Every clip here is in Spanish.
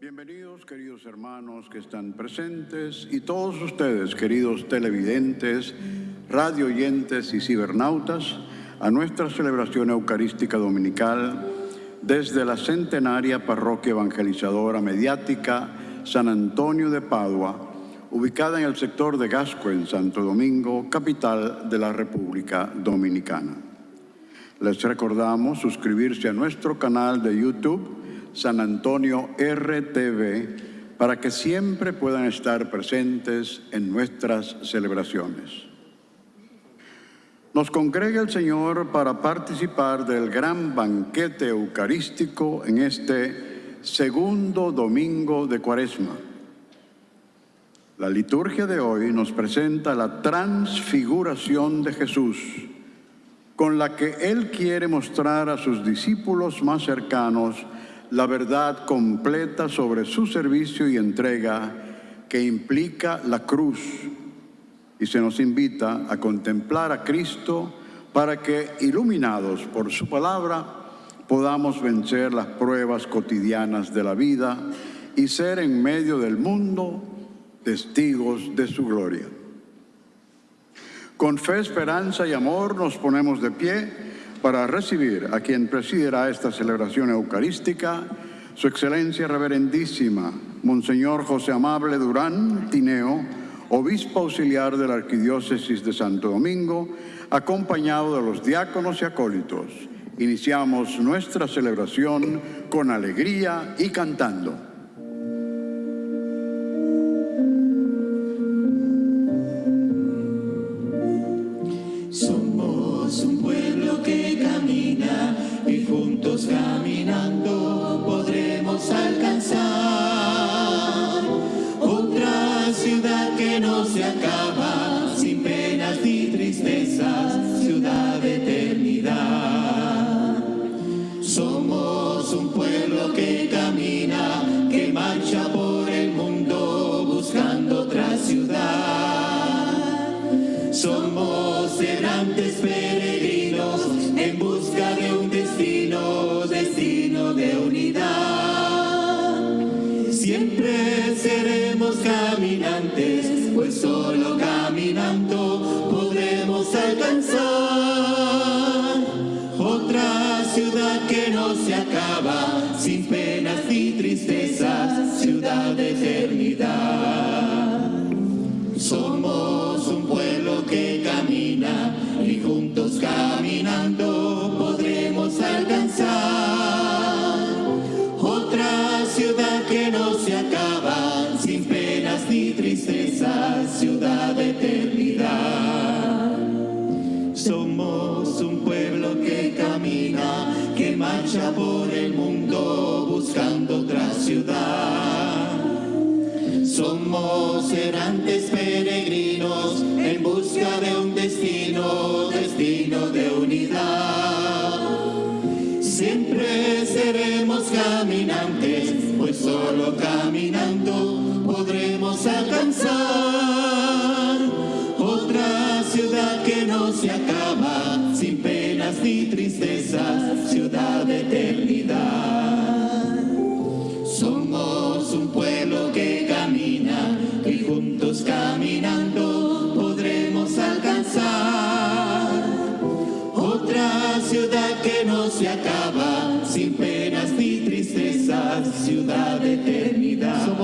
Bienvenidos, queridos hermanos que están presentes y todos ustedes, queridos televidentes, radio oyentes y cibernautas, a nuestra celebración eucarística dominical desde la centenaria parroquia evangelizadora mediática San Antonio de Padua, ubicada en el sector de Gasco, en Santo Domingo, capital de la República Dominicana. Les recordamos suscribirse a nuestro canal de YouTube San Antonio RTV para que siempre puedan estar presentes en nuestras celebraciones. Nos congrega el Señor para participar del gran banquete eucarístico en este segundo domingo de Cuaresma. La liturgia de hoy nos presenta la transfiguración de Jesús, con la que Él quiere mostrar a sus discípulos más cercanos la verdad completa sobre su servicio y entrega que implica la cruz y se nos invita a contemplar a Cristo para que, iluminados por su palabra, podamos vencer las pruebas cotidianas de la vida y ser en medio del mundo testigos de su gloria. Con fe, esperanza y amor nos ponemos de pie para recibir a quien presidirá esta celebración eucarística, su excelencia reverendísima, Monseñor José Amable Durán Tineo, obispo auxiliar de la Arquidiócesis de Santo Domingo, acompañado de los diáconos y acólitos. Iniciamos nuestra celebración con alegría y cantando. Somos un pueblo que camina, que marcha por to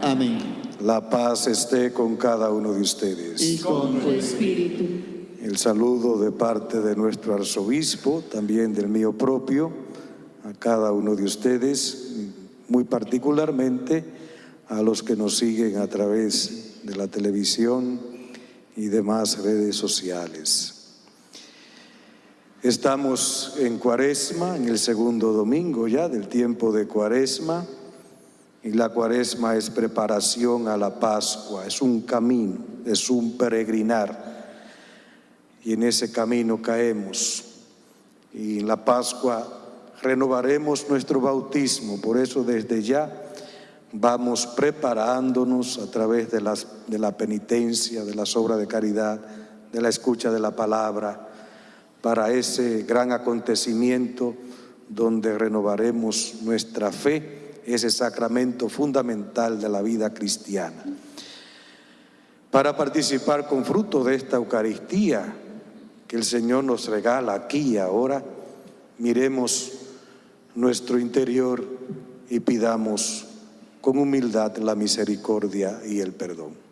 Amén. La paz esté con cada uno de ustedes. Y con tu espíritu. El saludo de parte de nuestro arzobispo, también del mío propio, a cada uno de ustedes, muy particularmente a los que nos siguen a través de la televisión y demás redes sociales. Estamos en Cuaresma, en el segundo domingo ya del tiempo de Cuaresma, Y la cuaresma es preparación a la Pascua, es un camino, es un peregrinar. Y en ese camino caemos. Y en la Pascua renovaremos nuestro bautismo. Por eso desde ya vamos preparándonos a través de, de la penitencia, de las obras de caridad, de la escucha de la palabra, para ese gran acontecimiento donde renovaremos nuestra fe, ese sacramento fundamental de la vida cristiana. Para participar con fruto de esta Eucaristía que el Señor nos regala aquí y ahora, miremos nuestro interior y pidamos con humildad la misericordia y el perdón.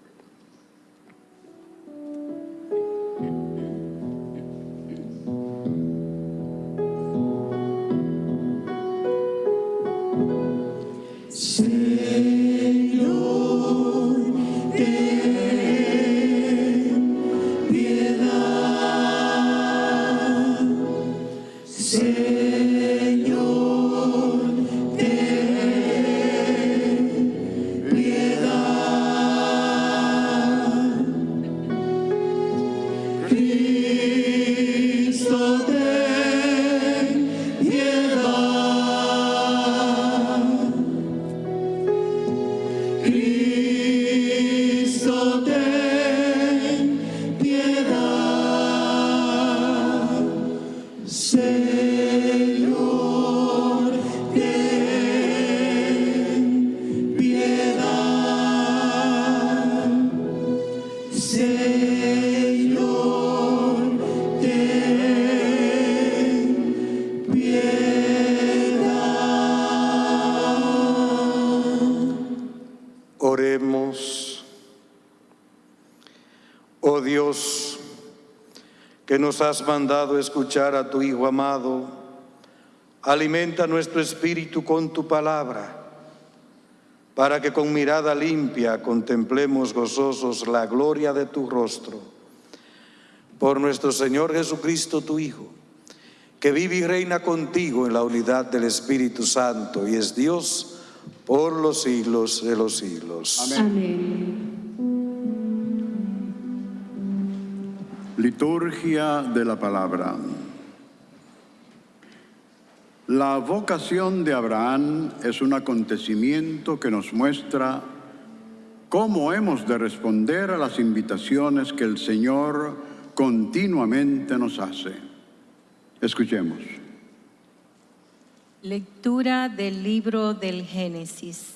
Nos has mandado escuchar a tu Hijo amado, alimenta nuestro espíritu con tu palabra, para que con mirada limpia contemplemos gozosos la gloria de tu rostro. Por nuestro Señor Jesucristo, tu Hijo, que vive y reina contigo en la unidad del Espíritu Santo y es Dios por los siglos de los siglos. Amén. Liturgia de la palabra. La vocación de Abraham es un acontecimiento que nos muestra cómo hemos de responder a las invitaciones que el Señor continuamente nos hace. Escuchemos. Lectura del libro del Génesis.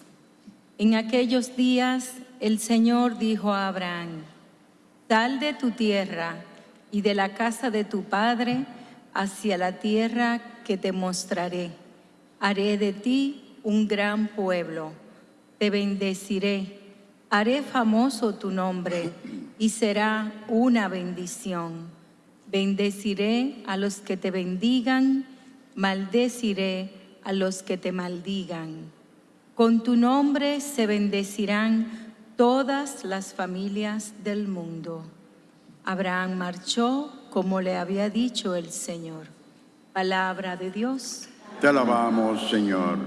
En aquellos días el Señor dijo a Abraham, Sal de tu tierra y de la casa de tu padre hacia la tierra que te mostraré. Haré de ti un gran pueblo, te bendeciré, haré famoso tu nombre y será una bendición. Bendeciré a los que te bendigan, maldeciré a los que te maldigan. Con tu nombre se bendecirán todas las familias del mundo. Abraham marchó como le había dicho el Señor. Palabra de Dios. Te alabamos, Señor.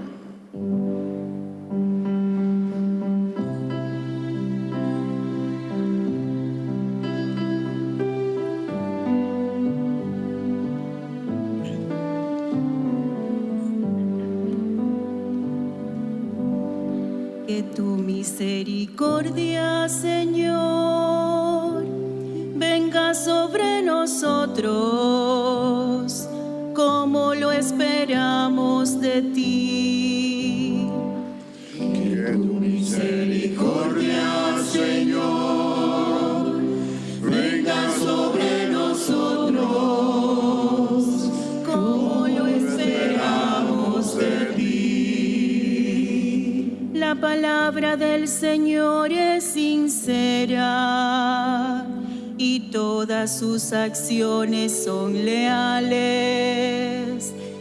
Que tu misericordia, Señor, sobre nosotros como lo esperamos de ti. Que tu misericordia, Señor, venga sobre nosotros como lo esperamos de ti. La palabra del Señor es sincera sus acciones son leales.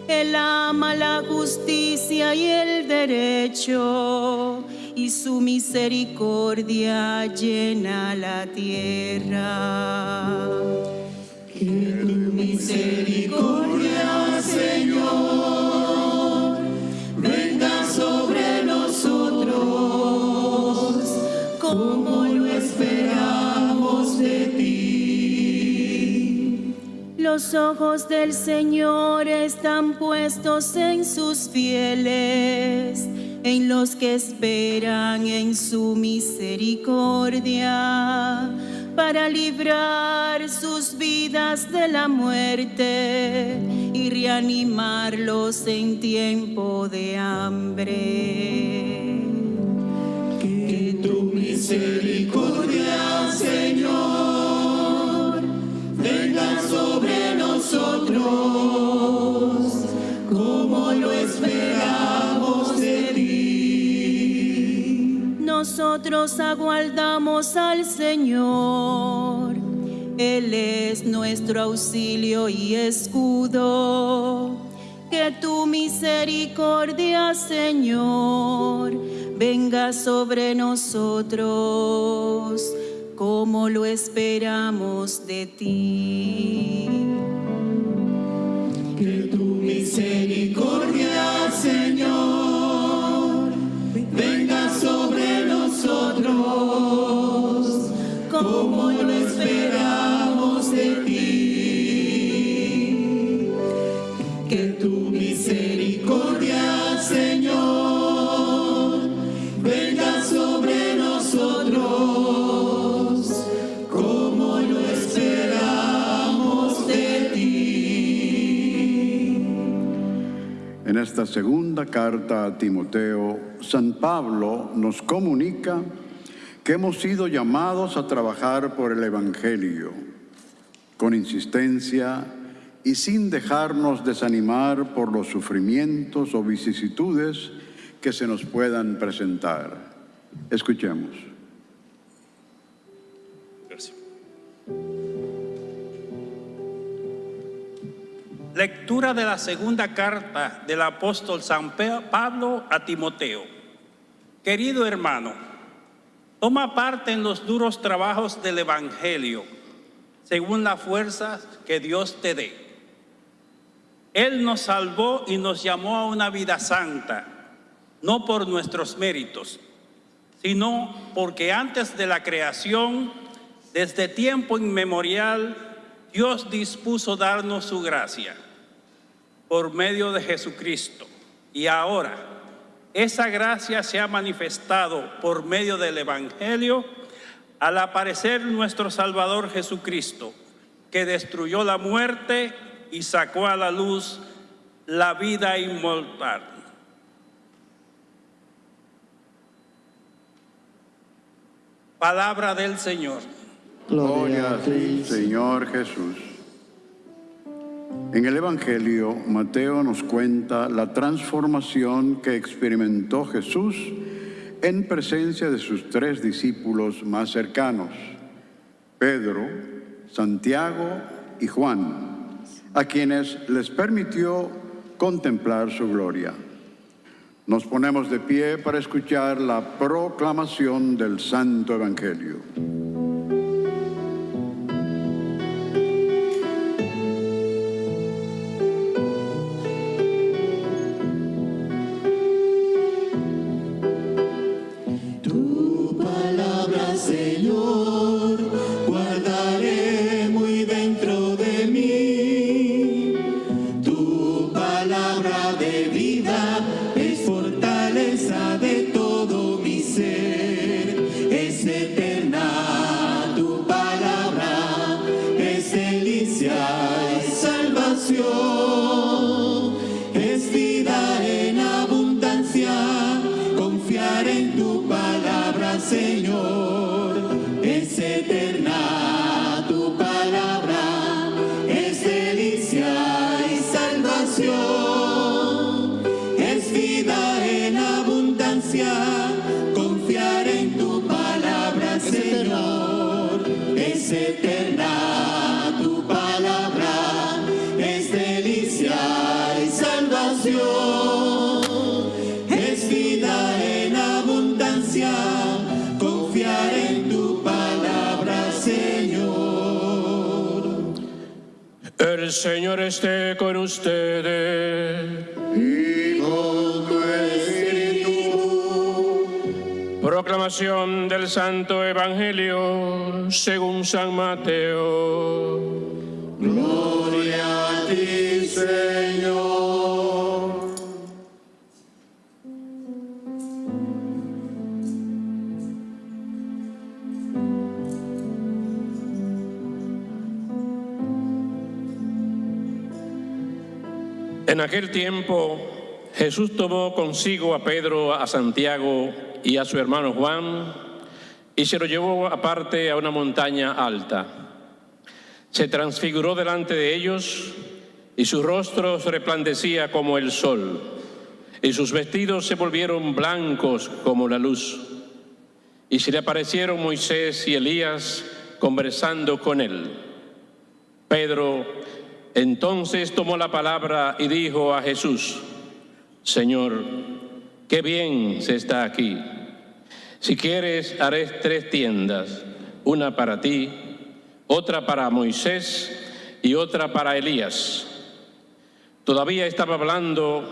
Él ama la justicia y el derecho, y su misericordia llena la tierra. Que tu misericordia, Señor, venga sobre nosotros como Los ojos del Señor están puestos en sus fieles, en los que esperan en su misericordia, para librar sus vidas de la muerte y reanimarlos en tiempo de hambre. Que tu misericordia, sobre nosotros, como lo esperamos de ti. Nosotros aguardamos al Señor. Él es nuestro auxilio y escudo. Que tu misericordia, Señor, venga sobre nosotros, como lo esperamos de ti. Que tu misericordia, Señor, carta a Timoteo, San Pablo nos comunica que hemos sido llamados a trabajar por el Evangelio con insistencia y sin dejarnos desanimar por los sufrimientos o vicisitudes que se nos puedan presentar. Escuchemos. Lectura de la segunda carta del apóstol San Pablo a Timoteo. Querido hermano, toma parte en los duros trabajos del Evangelio, según la fuerza que Dios te dé. Él nos salvó y nos llamó a una vida santa, no por nuestros méritos, sino porque antes de la creación, desde tiempo inmemorial, Dios dispuso darnos su gracia por medio de Jesucristo. Y ahora, esa gracia se ha manifestado por medio del Evangelio al aparecer nuestro Salvador Jesucristo, que destruyó la muerte y sacó a la luz la vida inmortal. Palabra del Señor. Gloria a ti, Señor Jesús. En el Evangelio, Mateo nos cuenta la transformación que experimentó Jesús en presencia de sus tres discípulos más cercanos, Pedro, Santiago y Juan, a quienes les permitió contemplar su gloria. Nos ponemos de pie para escuchar la proclamación del Santo Evangelio. Aquel tiempo Jesús tomó consigo a Pedro, a Santiago y a su hermano Juan y se lo llevó aparte a una montaña alta. Se transfiguró delante de ellos y su rostro resplandecía como el sol y sus vestidos se volvieron blancos como la luz. Y se le aparecieron Moisés y Elías conversando con él. Pedro entonces tomó la palabra y dijo a Jesús, Señor, qué bien se está aquí. Si quieres, haré tres tiendas, una para ti, otra para Moisés y otra para Elías. Todavía estaba hablando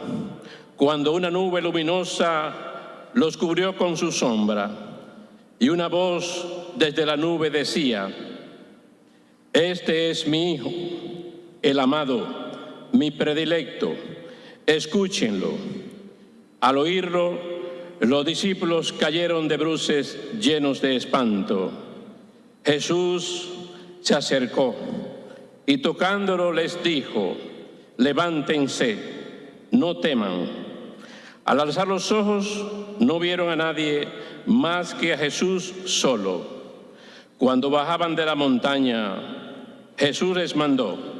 cuando una nube luminosa los cubrió con su sombra y una voz desde la nube decía, Este es mi Hijo, el amado, mi predilecto, escúchenlo. Al oírlo, los discípulos cayeron de bruces llenos de espanto. Jesús se acercó y tocándolo les dijo, levántense, no teman. Al alzar los ojos no vieron a nadie más que a Jesús solo. Cuando bajaban de la montaña, Jesús les mandó,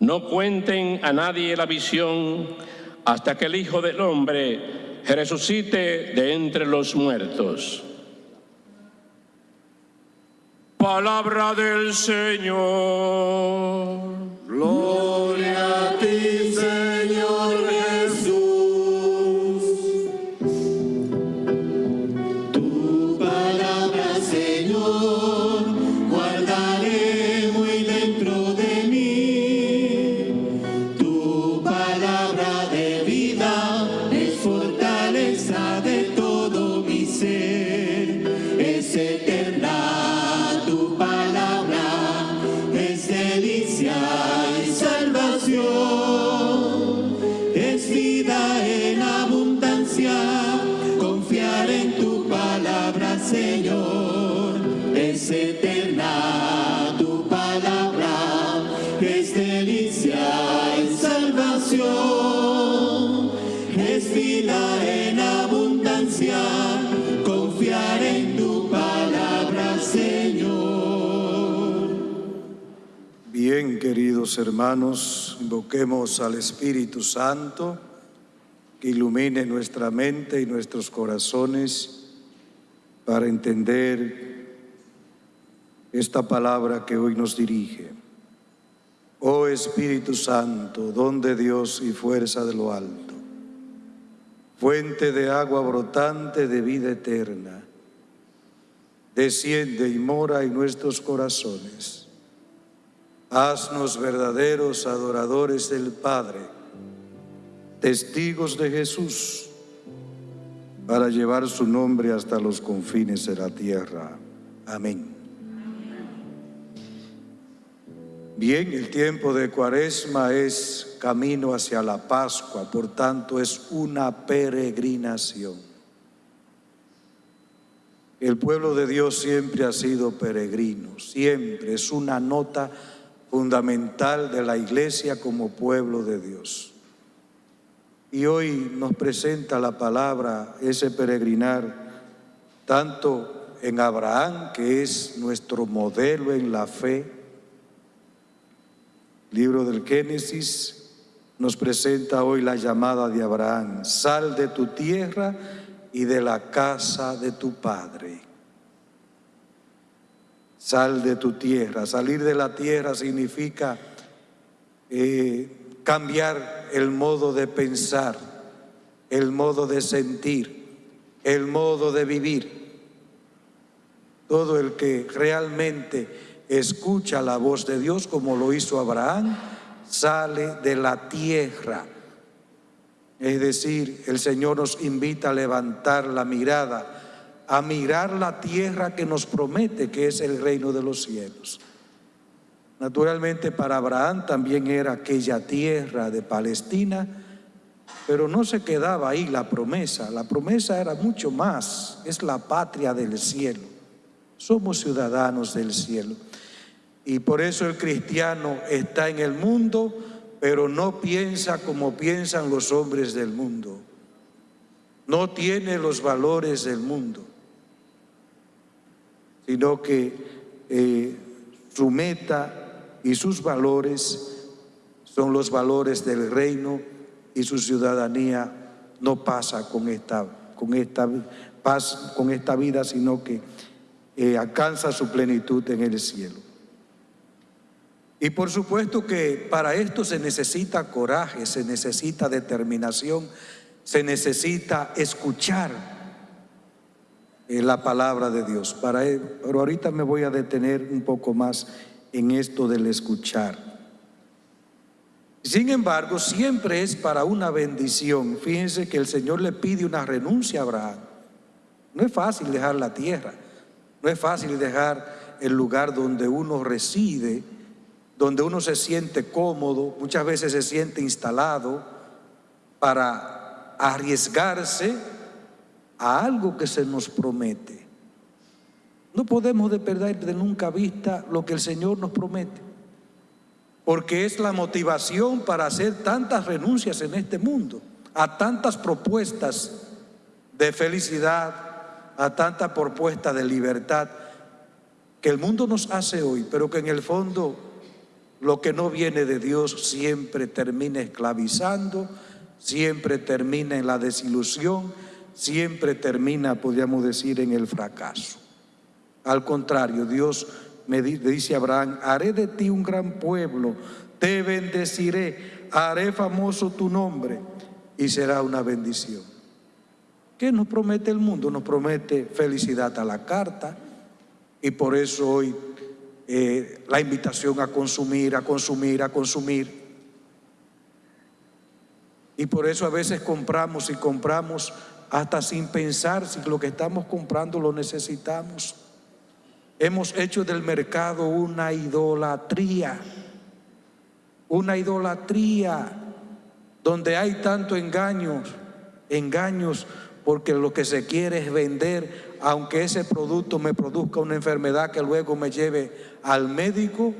no cuenten a nadie la visión hasta que el Hijo del Hombre resucite de entre los muertos. Palabra del Señor. Gloria a ti, hermanos, invoquemos al Espíritu Santo que ilumine nuestra mente y nuestros corazones para entender esta palabra que hoy nos dirige. Oh Espíritu Santo, don de Dios y fuerza de lo alto, fuente de agua brotante de vida eterna, desciende y mora en nuestros corazones. Haznos verdaderos adoradores del Padre, testigos de Jesús, para llevar su nombre hasta los confines de la tierra. Amén. Bien, el tiempo de Cuaresma es camino hacia la Pascua, por tanto es una peregrinación. El pueblo de Dios siempre ha sido peregrino, siempre es una nota fundamental de la iglesia como pueblo de Dios. Y hoy nos presenta la palabra, ese peregrinar, tanto en Abraham, que es nuestro modelo en la fe, libro del Génesis nos presenta hoy la llamada de Abraham, sal de tu tierra y de la casa de tu padre. Sal de tu tierra. Salir de la tierra significa eh, cambiar el modo de pensar, el modo de sentir, el modo de vivir. Todo el que realmente escucha la voz de Dios como lo hizo Abraham, sale de la tierra. Es decir, el Señor nos invita a levantar la mirada a mirar la tierra que nos promete, que es el reino de los cielos. Naturalmente para Abraham también era aquella tierra de Palestina, pero no se quedaba ahí la promesa, la promesa era mucho más, es la patria del cielo, somos ciudadanos del cielo. Y por eso el cristiano está en el mundo, pero no piensa como piensan los hombres del mundo, no tiene los valores del mundo, sino que eh, su meta y sus valores son los valores del reino y su ciudadanía no pasa con esta, con esta, paz, con esta vida, sino que eh, alcanza su plenitud en el cielo. Y por supuesto que para esto se necesita coraje, se necesita determinación, se necesita escuchar la palabra de Dios. Para, pero ahorita me voy a detener un poco más en esto del escuchar. Sin embargo, siempre es para una bendición. Fíjense que el Señor le pide una renuncia a Abraham. No es fácil dejar la tierra, no es fácil dejar el lugar donde uno reside, donde uno se siente cómodo, muchas veces se siente instalado para arriesgarse a algo que se nos promete. No podemos de perder de nunca vista lo que el Señor nos promete, porque es la motivación para hacer tantas renuncias en este mundo, a tantas propuestas de felicidad, a tantas propuestas de libertad que el mundo nos hace hoy, pero que en el fondo lo que no viene de Dios siempre termina esclavizando, siempre termina en la desilusión, siempre termina, podríamos decir, en el fracaso. Al contrario, Dios me dice a Abraham, haré de ti un gran pueblo, te bendeciré, haré famoso tu nombre y será una bendición. ¿Qué nos promete el mundo? Nos promete felicidad a la carta y por eso hoy eh, la invitación a consumir, a consumir, a consumir. Y por eso a veces compramos y compramos hasta sin pensar si lo que estamos comprando lo necesitamos. Hemos hecho del mercado una idolatría, una idolatría donde hay tanto engaños, engaños porque lo que se quiere es vender, aunque ese producto me produzca una enfermedad que luego me lleve al médico,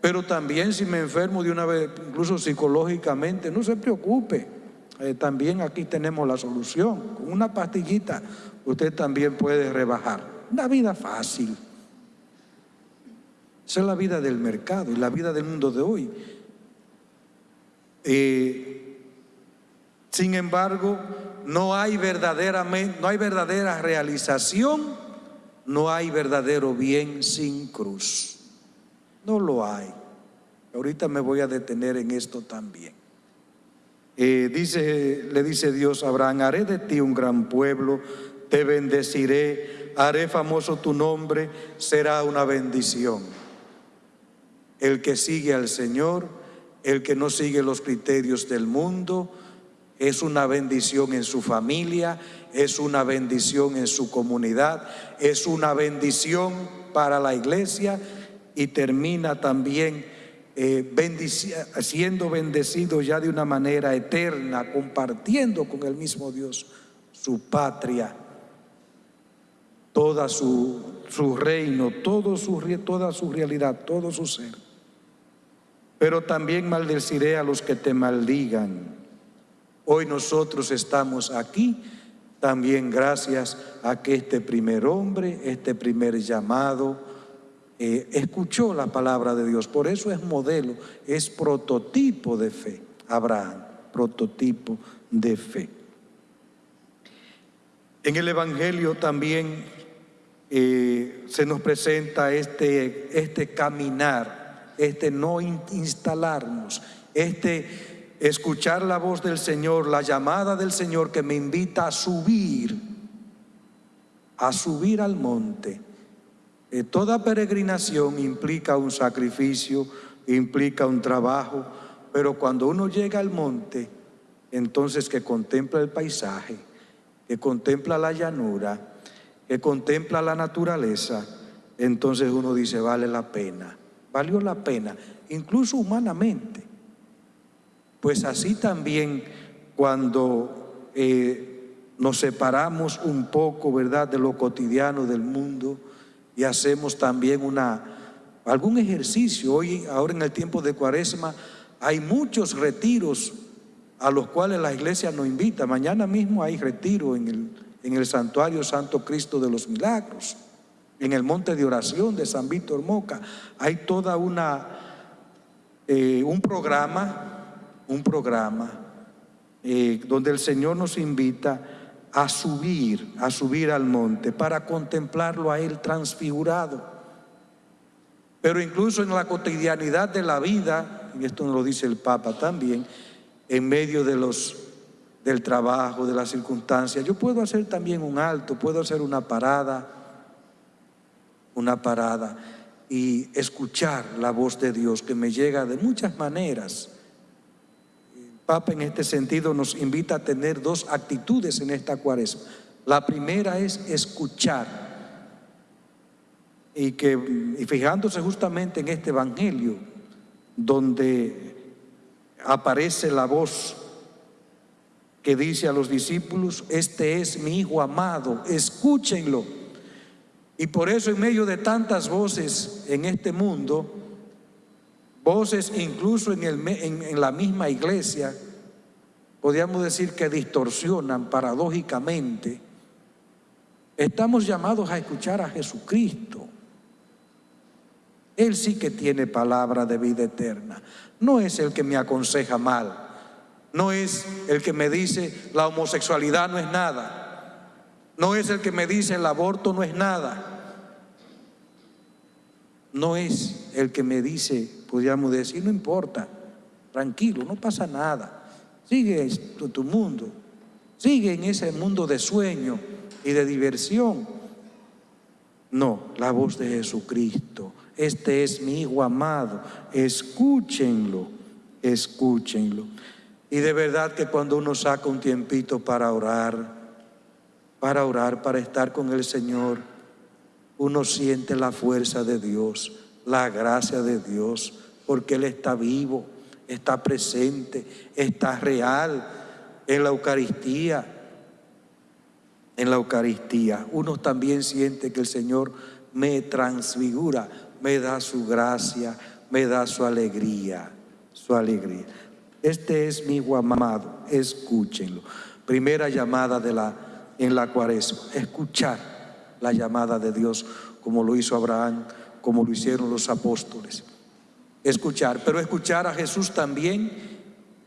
pero también si me enfermo de una vez, incluso psicológicamente, no se preocupe, eh, también aquí tenemos la solución, con una pastillita usted también puede rebajar. Una vida fácil. Esa es la vida del mercado y la vida del mundo de hoy. Eh, sin embargo, no hay, verdaderamente, no hay verdadera realización, no hay verdadero bien sin cruz. No lo hay. Ahorita me voy a detener en esto también. Dice, le dice Dios a Abraham, haré de ti un gran pueblo, te bendeciré haré famoso tu nombre, será una bendición. El que sigue al Señor, el que no sigue los criterios del mundo, es una bendición en su familia, es una bendición en su comunidad, es una bendición para la iglesia y termina también eh, siendo bendecido ya de una manera eterna, compartiendo con el mismo Dios su patria toda su, su reino, toda su realidad, todo su ser. Pero también maldeciré a los que te maldigan. Hoy nosotros estamos aquí también gracias a que este primer hombre, este primer llamado, eh, escuchó la palabra de Dios. Por eso es modelo, es prototipo de fe. Abraham, prototipo de fe. En el Evangelio también eh, se nos presenta este, este caminar, este no instalarnos, este escuchar la voz del Señor, la llamada del Señor que me invita a subir, a subir al monte. Eh, toda peregrinación implica un sacrificio, implica un trabajo, pero cuando uno llega al monte, entonces que contempla el paisaje, que contempla la llanura, que contempla la naturaleza, entonces uno dice, vale la pena, valió la pena, incluso humanamente. Pues así también cuando eh, nos separamos un poco, ¿verdad?, de lo cotidiano del mundo y hacemos también una, algún ejercicio. Hoy, ahora en el tiempo de cuaresma, hay muchos retiros a los cuales la iglesia nos invita. Mañana mismo hay retiro en el, en el santuario Santo Cristo de los Milagros, en el monte de oración de San Víctor Moca. Hay toda una, eh, un programa, un programa eh, donde el Señor nos invita a subir, a subir al monte para contemplarlo a Él transfigurado. Pero incluso en la cotidianidad de la vida, y esto nos lo dice el Papa también, en medio de los, del trabajo, de las circunstancias, yo puedo hacer también un alto, puedo hacer una parada, una parada y escuchar la voz de Dios que me llega de muchas maneras Papa en este sentido nos invita a tener dos actitudes en esta cuaresma. La primera es escuchar. Y, que, fijándose justamente en este Evangelio, donde aparece la voz que dice a los discípulos, este es mi Hijo amado, escúchenlo. Y por eso en medio de tantas voces en este mundo, voces incluso en, el, en, la misma iglesia, podríamos decir que distorsionan paradójicamente, estamos llamados a escuchar a Jesucristo. Él sí que tiene palabra de vida eterna. No es el que me aconseja mal. No es el que me dice la homosexualidad no es nada. No es el que me dice el aborto no es nada. No es el que me dice podríamos decir, no importa, tranquilo, no pasa nada. Sigue tu, tu mundo, sigue en ese mundo de sueño y de diversión. No, la voz de Jesucristo. Este es mi Hijo amado. Escúchenlo, escúchenlo. Y de verdad que cuando uno saca un tiempito para orar, para orar, para estar con el Señor, uno siente la fuerza de Dios, la gracia de Dios porque Él está vivo, está presente, está real en la Eucaristía. En la Eucaristía uno también siente que el Señor me transfigura, me da su gracia, me da su alegría, su alegría. Este es mi hijo amado, escúchenlo. Primera llamada de la, en la cuaresma, escuchar la llamada de Dios como lo hizo Abraham, como lo hicieron los apóstoles escuchar, pero escuchar a Jesús también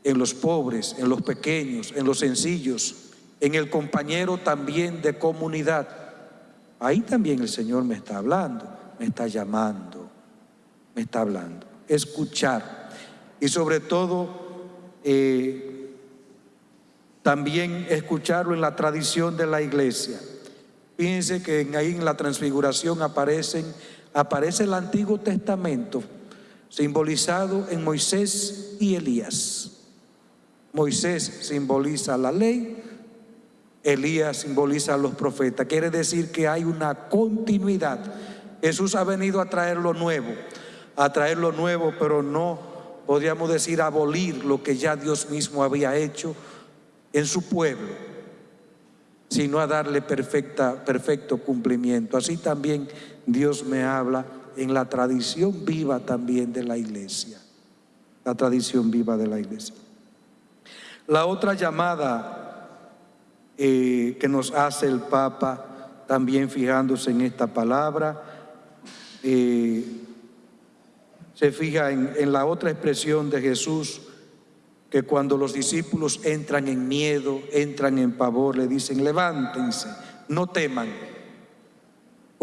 en los pobres, en los pequeños, en los sencillos, en el compañero también de comunidad. Ahí también el Señor me está hablando, me está llamando, me está hablando. Escuchar y sobre todo eh, también escucharlo en la tradición de la iglesia. Fíjense que ahí en la transfiguración aparecen, aparece el Antiguo Testamento simbolizado en Moisés y Elías. Moisés simboliza la ley, Elías simboliza a los profetas. Quiere decir que hay una continuidad. Jesús ha venido a traer lo nuevo, a traer lo nuevo, pero no podríamos decir abolir lo que ya Dios mismo había hecho en su pueblo, sino a darle perfecto cumplimiento. Así también Dios me habla en la tradición viva también de la iglesia. La tradición viva de la iglesia. La otra llamada eh, que nos hace el Papa, también fijándose en esta palabra, eh, se fija en, en la otra expresión de Jesús, que cuando los discípulos entran en miedo, entran en pavor, le dicen, levántense, no teman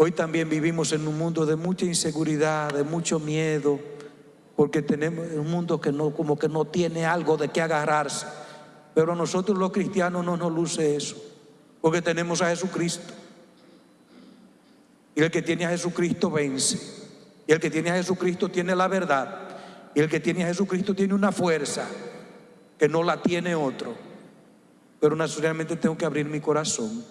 Hoy también vivimos en un mundo de mucha inseguridad, de mucho miedo, porque tenemos un mundo que no, como que no tiene algo de qué agarrarse. Pero a nosotros los cristianos no nos luce eso, porque tenemos a Jesucristo. Y el que tiene a Jesucristo vence. Y el que tiene a Jesucristo tiene la verdad. Y el que tiene a Jesucristo tiene una fuerza que no la tiene otro. Pero naturalmente tengo que abrir mi corazón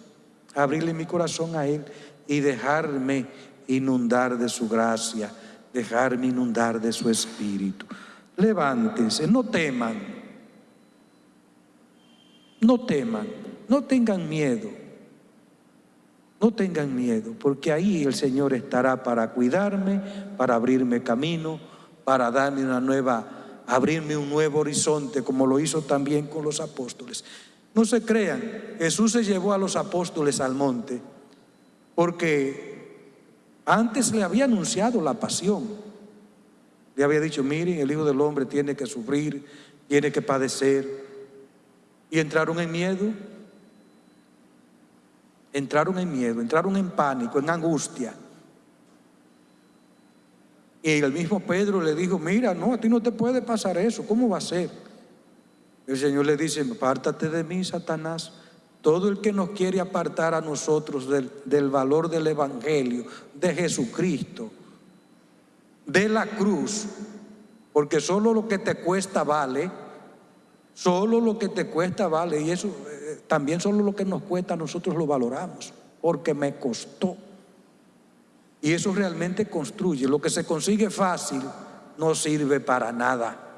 abrirle mi corazón a Él y dejarme inundar de su gracia, dejarme inundar de su espíritu. Levántense, no teman, no teman, no tengan miedo, no tengan miedo, porque ahí el Señor estará para cuidarme, para abrirme camino, para darme una nueva, abrirme un nuevo horizonte, como lo hizo también con los apóstoles. No se crean, Jesús se llevó a los apóstoles al monte porque antes le había anunciado la pasión. Le había dicho, miren, el Hijo del Hombre tiene que sufrir, tiene que padecer. Y entraron en miedo. Entraron en miedo, entraron en pánico, en angustia. Y el mismo Pedro le dijo, mira, no, a ti no te puede pasar eso, ¿cómo va a ser? El Señor le dice, apártate de mí, Satanás. Todo el que nos quiere apartar a nosotros del, valor del Evangelio, de Jesucristo, de la cruz, porque solo lo que te cuesta vale, solo lo que te cuesta vale, y eso eh, también solo lo que nos cuesta nosotros lo valoramos, porque me costó. Y eso realmente construye. Lo que se consigue fácil no sirve para nada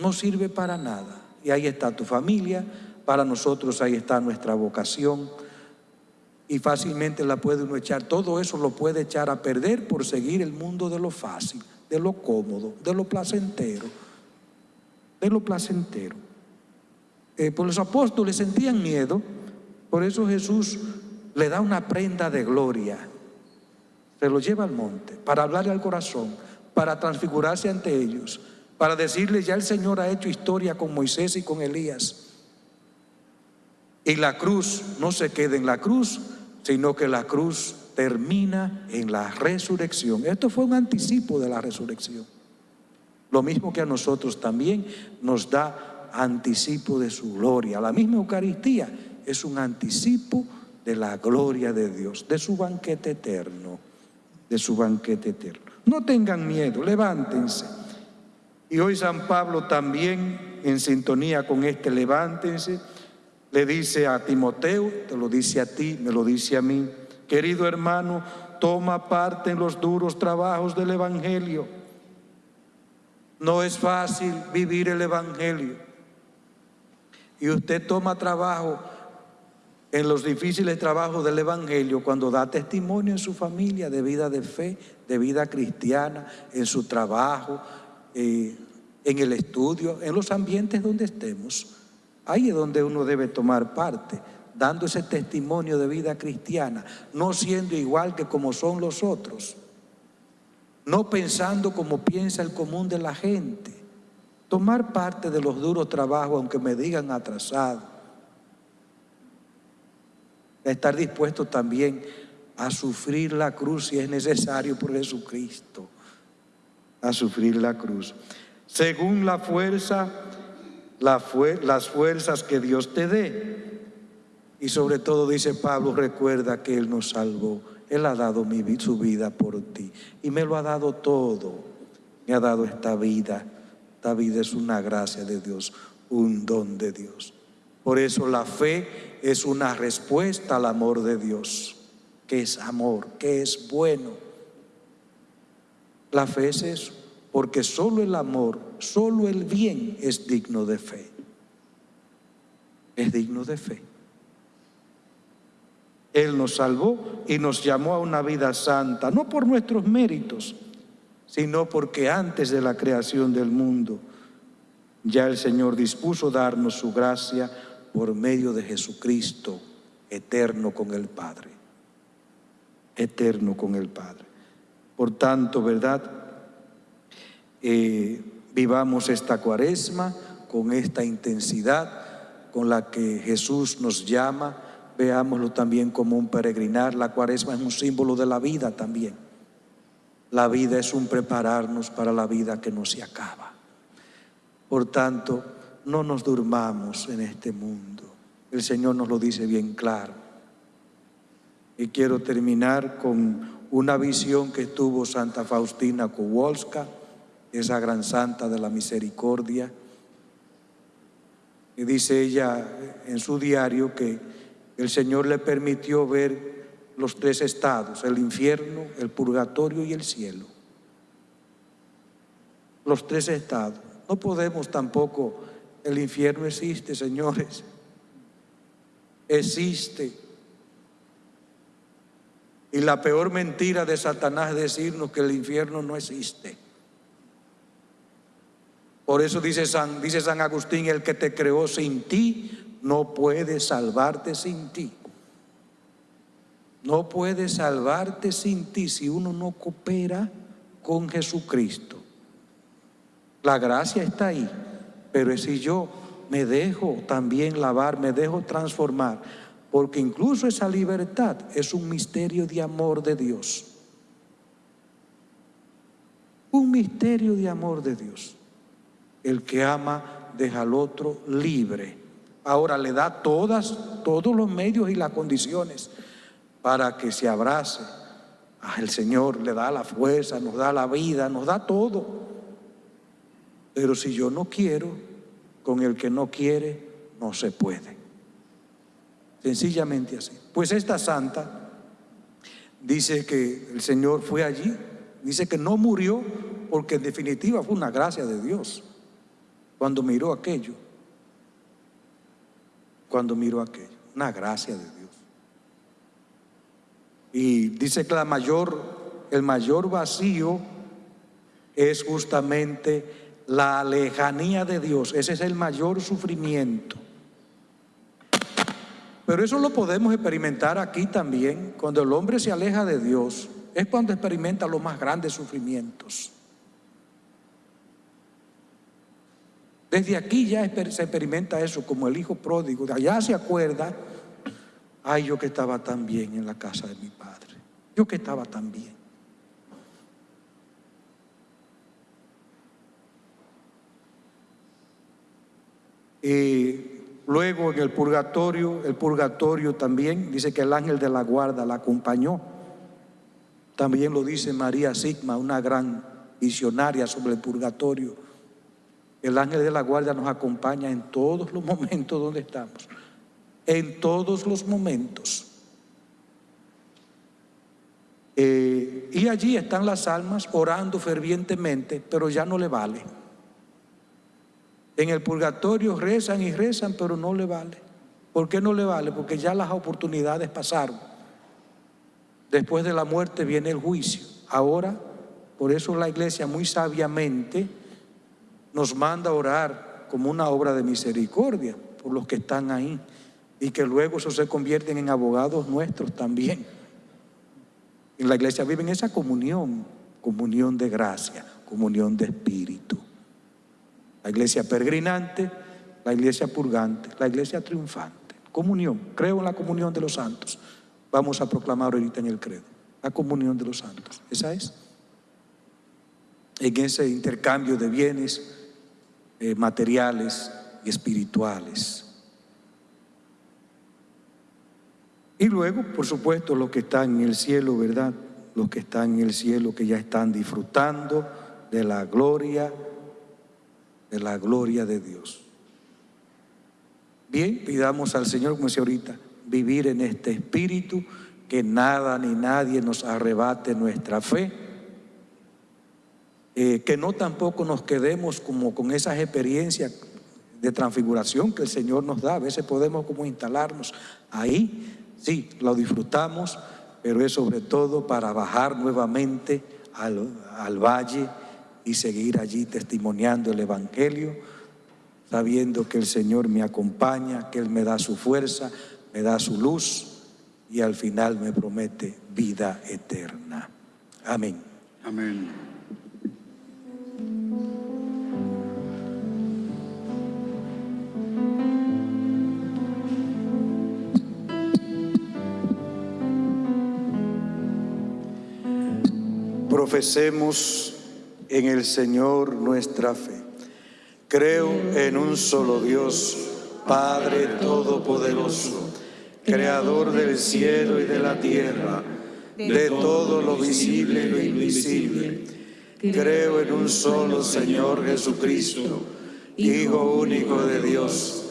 no sirve para nada. Y ahí está tu familia, para nosotros ahí está nuestra vocación. Y fácilmente la puede uno echar, todo eso lo puede echar a perder por seguir el mundo de lo fácil, de lo cómodo, de lo placentero, de lo placentero. Eh, pues los apóstoles sentían miedo, por eso Jesús le da una prenda de gloria, se lo lleva al monte para hablarle al corazón, para transfigurarse ante ellos para decirles ya el Señor ha hecho historia con Moisés y con Elías. Y la cruz no se queda en la cruz, sino que la cruz termina en la resurrección. Esto fue un anticipo de la resurrección. Lo mismo que a nosotros también nos da anticipo de su gloria. La misma Eucaristía es un anticipo de la gloria de Dios, de su banquete eterno, de su banquete eterno. No tengan miedo, levántense. Y hoy San Pablo también, en sintonía con este levántense, le dice a Timoteo, te lo dice a ti, me lo dice a mí, querido hermano, toma parte en los duros trabajos del Evangelio. No es fácil vivir el Evangelio. Y usted toma trabajo en los difíciles trabajos del Evangelio cuando da testimonio en su familia de vida de fe, de vida cristiana, en su trabajo, eh, en el estudio, en los ambientes donde estemos. Ahí es donde uno debe tomar parte, dando ese testimonio de vida cristiana, no siendo igual que como son los otros, no pensando como piensa el común de la gente, tomar parte de los duros trabajos aunque me digan atrasado, estar dispuesto también a sufrir la cruz si es necesario por Jesucristo a sufrir la cruz. Según la fuerza, las fuerzas que Dios te dé. Y sobre todo dice Pablo, recuerda que Él nos salvó. Él ha dado mi, su vida por ti. Y me lo ha dado todo. Me ha dado esta vida. Esta vida es una gracia de Dios, un don de Dios. Por eso la fe es una respuesta al amor de Dios, que es amor, que es bueno la fe es eso, porque solo el amor, solo el bien es digno de fe. Es digno de fe. Él nos salvó y nos llamó a una vida santa, no por nuestros méritos, sino porque antes de la creación del mundo, ya el Señor dispuso darnos su gracia por medio de Jesucristo, eterno con el Padre. Eterno con el Padre. Por tanto, ¿verdad? Eh, vivamos esta cuaresma con esta intensidad con la que Jesús nos llama. Veámoslo también como un peregrinar. La cuaresma es un símbolo de la vida también. La vida es un prepararnos para la vida que no se acaba. Por tanto, no nos durmamos en este mundo. El Señor nos lo dice bien claro. Y quiero terminar con una visión que tuvo Santa Faustina Kowalska, esa gran santa de la misericordia. Y dice ella en su diario que el Señor le permitió ver los tres estados, el infierno, el purgatorio y el cielo. Los tres estados. No podemos tampoco, el infierno existe, señores. Existe. Y la peor mentira de Satanás es decirnos que el infierno no existe. Por eso dice San, dice San Agustín, el que te creó sin ti no puede salvarte sin ti. No puede salvarte sin ti si uno no coopera con Jesucristo. La gracia está ahí, pero si yo me dejo también lavar, me dejo transformar, porque incluso esa libertad es un misterio de amor de Dios. Un misterio de amor de Dios. El que ama deja al otro libre. Ahora le da todos los medios y las condiciones para que se abrace. Ah, el Señor le da la fuerza, nos da la vida, nos da todo. Pero si yo no quiero, con el que no quiere, no se puede. Sencillamente así. Pues esta santa dice que el Señor fue allí, dice que no murió porque en definitiva fue una gracia de Dios cuando miró aquello. Cuando miró aquello, una gracia de Dios. Y dice que la mayor, el mayor vacío es justamente la lejanía de Dios. Ese es el mayor sufrimiento. Pero eso lo podemos experimentar aquí también. Cuando el hombre se aleja de Dios, es cuando experimenta los más grandes sufrimientos. Desde aquí ya se experimenta eso como el hijo pródigo. De allá se acuerda, ay, yo que estaba tan bien en la casa de mi padre. Yo que estaba tan bien. Y Luego en el purgatorio, el purgatorio también dice que el ángel de la guarda la acompañó. También lo dice María Sigma, una gran visionaria sobre el purgatorio. El ángel de la guarda nos acompaña en todos los momentos donde estamos. En todos los momentos. Eh, y allí están las almas orando fervientemente, pero ya no le vale. En el purgatorio rezan y rezan, pero no le vale. ¿Por qué no le vale? Porque ya las oportunidades pasaron. Después de la muerte viene el juicio. Ahora, por eso la iglesia muy sabiamente nos manda a orar como una obra de misericordia por los que están ahí y que luego se convierten en abogados nuestros también. En la iglesia viven esa comunión, comunión de gracia, comunión de espíritu la iglesia peregrinante, la iglesia purgante, la iglesia triunfante. Comunión, creo en la comunión de los santos. Vamos a proclamar ahorita en el credo, la comunión de los santos. Esa es. En ese intercambio de bienes eh, materiales y espirituales. Y luego, por supuesto, los que están en el cielo, ¿verdad? Los que están en el cielo, que ya están disfrutando de la gloria de la gloria de Dios. Bien, pidamos al Señor, como decía ahorita, vivir en este espíritu, que nada ni nadie nos arrebate nuestra fe, eh, que no tampoco nos quedemos como con esas experiencias de transfiguración que el Señor nos da. A veces podemos como instalarnos ahí, sí, lo disfrutamos, pero es sobre todo para bajar nuevamente al, al valle y seguir allí testimoniando el Evangelio, sabiendo que el Señor me acompaña, que Él me da su fuerza, me da su luz y al final me promete vida eterna. Amén. Amén. Profesemos en el Señor nuestra fe. Creo en un solo Dios, Padre Todopoderoso, Creador del cielo y de la tierra, de todo lo visible y lo invisible. Creo en un solo Señor Jesucristo, Hijo único de Dios,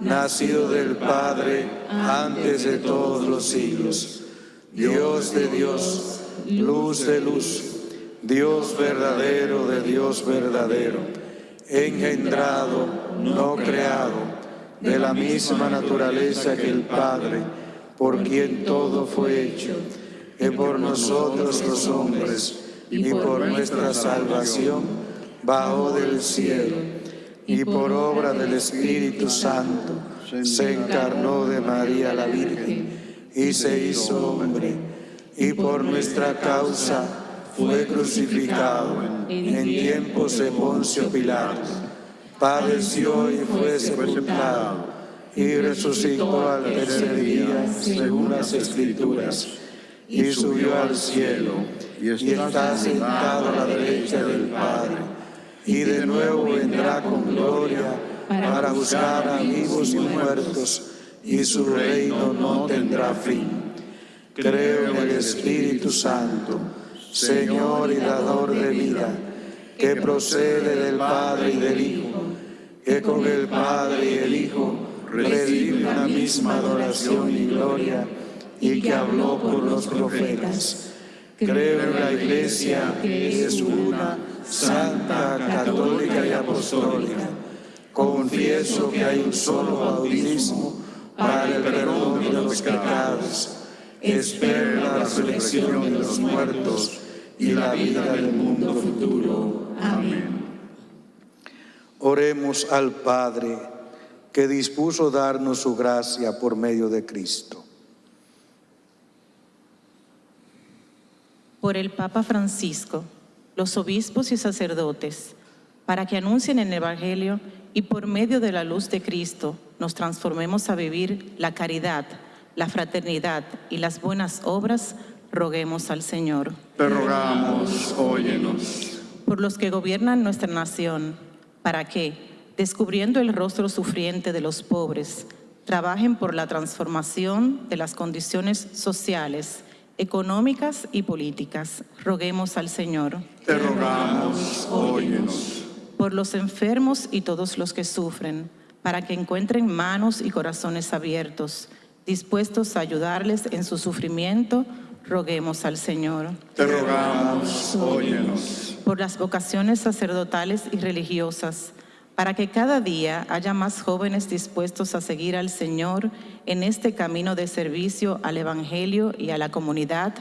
nacido del Padre antes de todos los siglos, Dios de Dios, luz de luz, Dios verdadero de Dios verdadero, engendrado, no creado, de la misma naturaleza que el Padre, por quien todo fue hecho, que por nosotros los hombres y por nuestra salvación bajó del cielo y por obra del Espíritu Santo se encarnó de María la Virgen y se hizo hombre y por nuestra causa fue crucificado en tiempos de Poncio Pilato. Padeció y fue sepultado y resucitó al tercer día según las Escrituras y subió al cielo y está sentado a la derecha del Padre y de nuevo vendrá con gloria para buscar a vivos y muertos y su reino no tendrá fin. Creo en el Espíritu Santo, Señor y dador de vida, que procede del Padre y del Hijo, que con el Padre y el Hijo recibe una misma adoración y gloria y que habló por los profetas. Creo en la Iglesia que es una, santa, católica y apostólica. Confieso que hay un solo bautismo para el perdón de los pecados. Espero la resurrección de los muertos y la vida del mundo futuro. Amén. Oremos al Padre que dispuso darnos su gracia por medio de Cristo. por el Papa Francisco, los obispos y sacerdotes, para que anuncien el Evangelio y por medio de la luz de Cristo nos transformemos a vivir la caridad, la fraternidad y las buenas obras, roguemos al Señor. Te rogamos, óyenos. Por los que gobiernan nuestra nación, para que, descubriendo el rostro sufriente de los pobres, trabajen por la transformación de las condiciones sociales, económicas y políticas. Roguemos al Señor. Te rogamos, óyenos. Por los enfermos y todos los que sufren, para que encuentren manos y corazones abiertos, dispuestos a ayudarles en su sufrimiento, roguemos al Señor. Te rogamos, óyenos. Por las vocaciones sacerdotales y religiosas, para que cada día haya más jóvenes dispuestos a seguir al Señor en este camino de servicio al Evangelio y a la comunidad,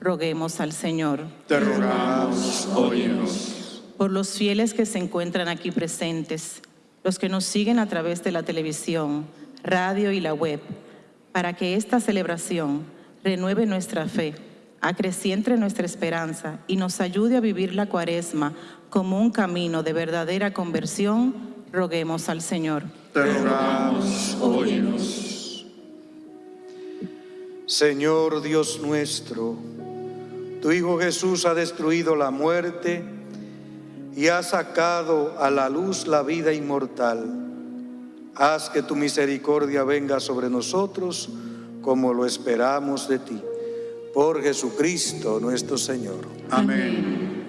roguemos al Señor. Te rogamos, óyenos. Por los fieles que se encuentran aquí presentes, los que nos siguen a través de la televisión, radio y la web, para que esta celebración renueve nuestra fe, acreciente nuestra esperanza y nos ayude a vivir la cuaresma como un camino de verdadera conversión, roguemos al Señor. Te. Señor Dios nuestro, tu Hijo Jesús ha destruido la muerte y ha sacado a la luz la vida inmortal. Haz que tu misericordia venga sobre nosotros como lo esperamos de ti. Por Jesucristo nuestro Señor. Amén.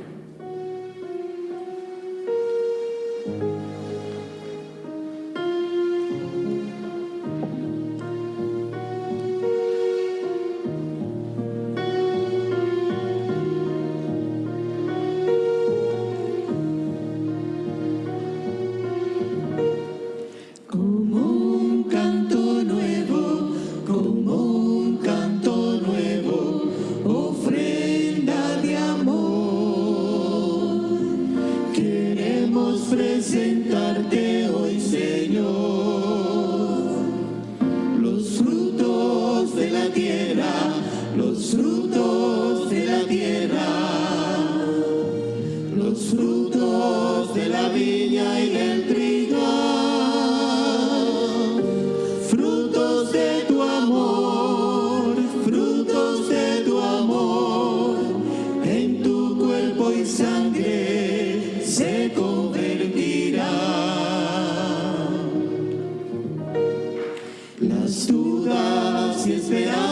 Dudas y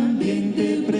también te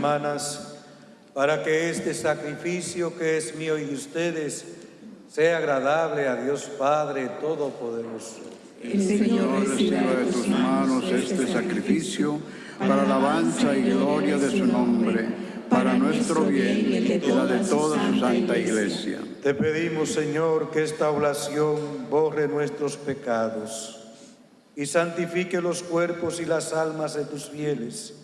hermanas para que este sacrificio que es mío y de ustedes sea agradable a Dios Padre Todopoderoso. El Señor reciba de tus manos este sacrificio para alabanza y gloria de su nombre, para nuestro bien y la de toda su santa iglesia. Te pedimos, Señor, que esta oración borre nuestros pecados y santifique los cuerpos y las almas de tus fieles,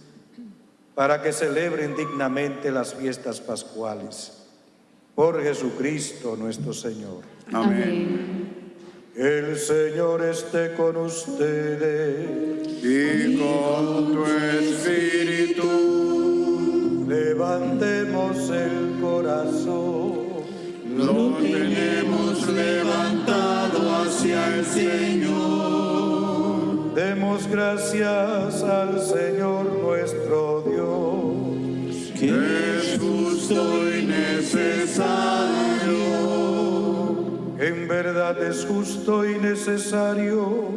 para que celebren dignamente las fiestas pascuales. Por Jesucristo nuestro Señor. Amén. El Señor esté con ustedes. Y con tu espíritu Levantemos el corazón. lo tenemos levantado hacia el Señor. Demos gracias al Señor nuestro justo y necesario. En verdad es justo y necesario,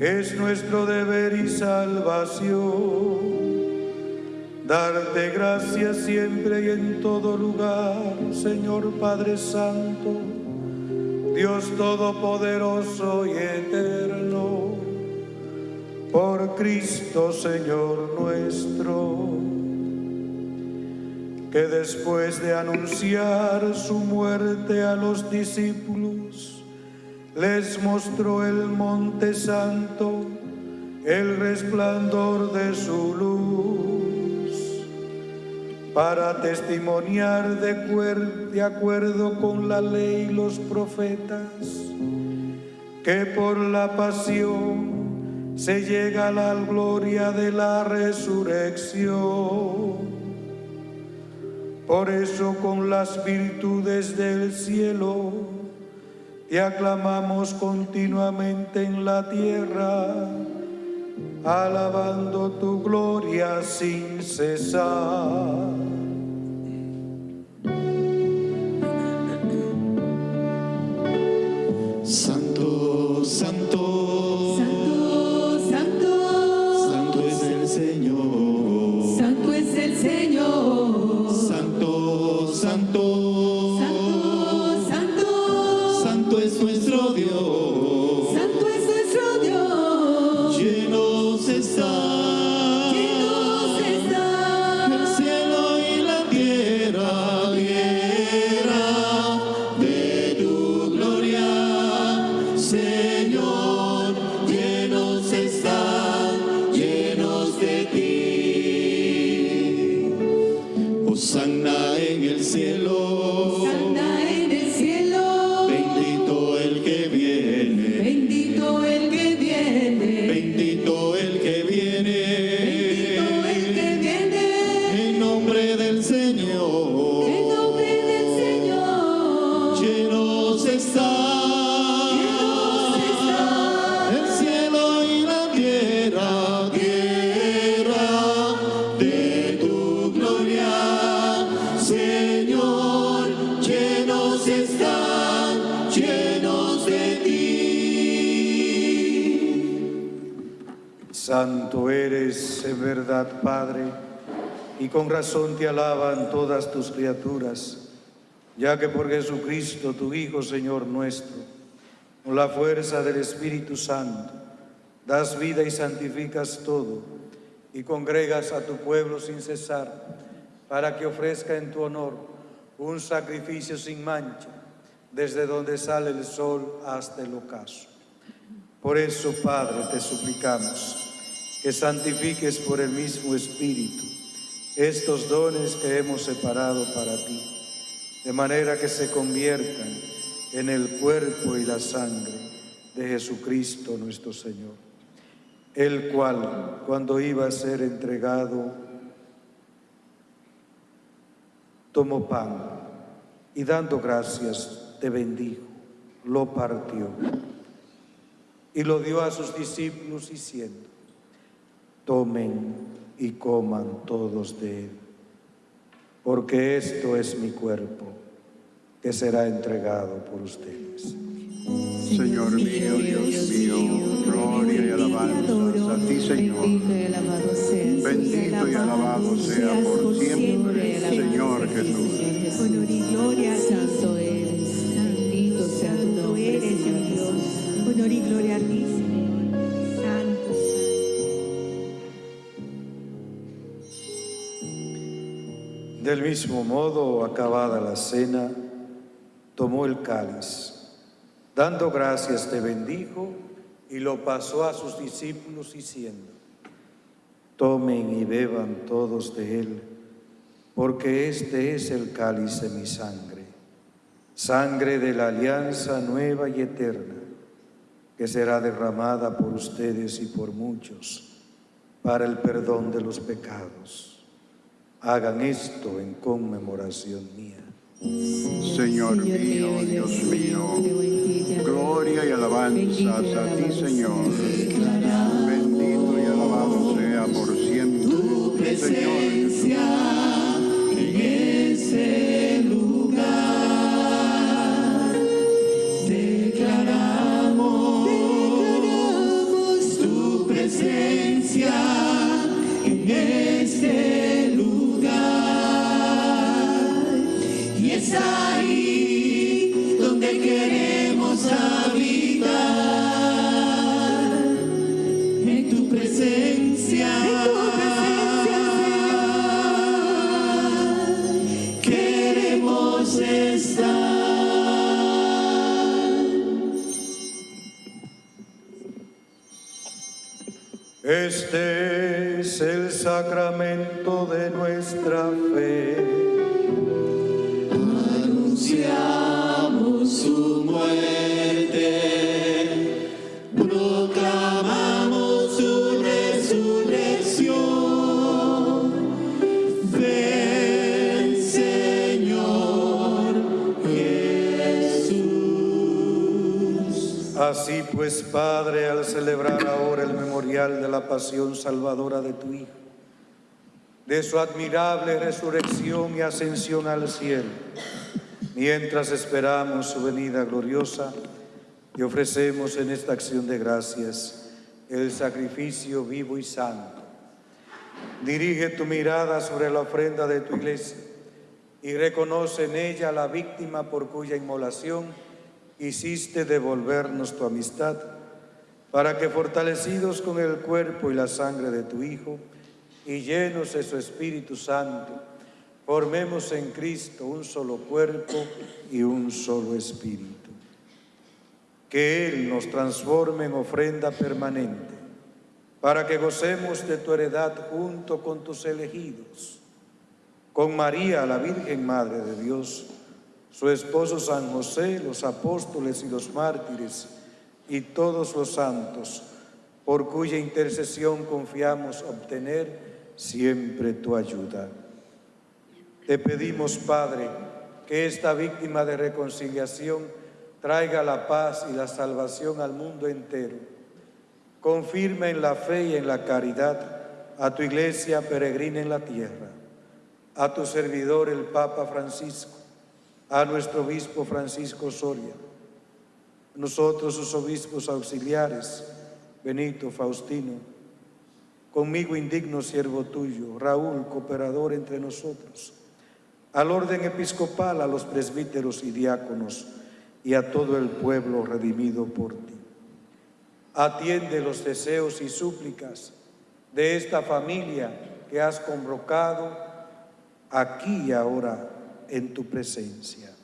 es nuestro deber y salvación. Darte gracias siempre y en todo lugar, Señor Padre Santo, Dios Todopoderoso y Eterno, por Cristo Señor nuestro que después de anunciar su muerte a los discípulos, les mostró el monte santo, el resplandor de su luz, para testimoniar de, de acuerdo con la ley y los profetas, que por la pasión se llega a la gloria de la resurrección. Por eso con las virtudes del cielo te aclamamos continuamente en la tierra, alabando tu gloria sin cesar. Santo, santo, Santo eres en verdad, Padre, y con razón te alaban todas tus criaturas, ya que por Jesucristo, tu Hijo, Señor nuestro, con la fuerza del Espíritu Santo, das vida y santificas todo, y congregas a tu pueblo sin cesar, para que ofrezca en tu honor un sacrificio sin mancha, desde donde sale el sol hasta el ocaso. Por eso, Padre, te suplicamos que santifiques por el mismo Espíritu estos dones que hemos separado para ti, de manera que se conviertan en el cuerpo y la sangre de Jesucristo nuestro Señor, el cual, cuando iba a ser entregado, tomó pan y dando gracias te bendijo, lo partió y lo dio a sus discípulos diciendo, tomen y coman todos de él, porque esto es mi cuerpo que será entregado por ustedes. Señor mío, Dios mío, gloria y alabanza a ti, Señor. Bendito y alabado seas. Bendito y alabado sea por siempre, Señor Jesús. Honor y gloria Santo eres. Santo, santo eres, mi Dios. Honor y gloria a ti, Del mismo modo, acabada la cena, tomó el cáliz, dando gracias te bendijo y lo pasó a sus discípulos diciendo, tomen y beban todos de él, porque este es el cáliz de mi sangre, sangre de la alianza nueva y eterna, que será derramada por ustedes y por muchos para el perdón de los pecados. Hagan esto en conmemoración mía. Señor mío, Dios mío, gloria y alabanza a ti, Señor. Bendito y alabado sea por siempre, Tu presencia en ese lugar. Declaramos, tu presencia en este Este es el sacramento de nuestra fe. Anunciamos su muerte, proclamamos su resurrección. Ven, Señor Jesús. Así pues, Padre, al celebrar ahora el de la pasión salvadora de tu Hijo, de su admirable resurrección y ascensión al cielo, mientras esperamos su venida gloriosa, y ofrecemos en esta acción de gracias el sacrificio vivo y santo. Dirige tu mirada sobre la ofrenda de tu iglesia y reconoce en ella la víctima por cuya inmolación quisiste devolvernos tu amistad, para que fortalecidos con el cuerpo y la sangre de tu Hijo, y llenos de su Espíritu Santo, formemos en Cristo un solo cuerpo y un solo espíritu. Que Él nos transforme en ofrenda permanente, para que gocemos de tu heredad junto con tus elegidos, con María, la Virgen Madre de Dios, su esposo San José, los apóstoles y los mártires, y todos los santos, por cuya intercesión confiamos obtener siempre tu ayuda. Te pedimos, Padre, que esta víctima de reconciliación traiga la paz y la salvación al mundo entero. Confirma en la fe y en la caridad a tu iglesia peregrina en la tierra, a tu servidor el Papa Francisco, a nuestro obispo Francisco Soria, nosotros sus obispos auxiliares, Benito, Faustino, conmigo indigno siervo tuyo, Raúl, cooperador entre nosotros, al orden episcopal, a los presbíteros y diáconos, y a todo el pueblo redimido por ti. Atiende los deseos y súplicas de esta familia que has convocado aquí y ahora en tu presencia.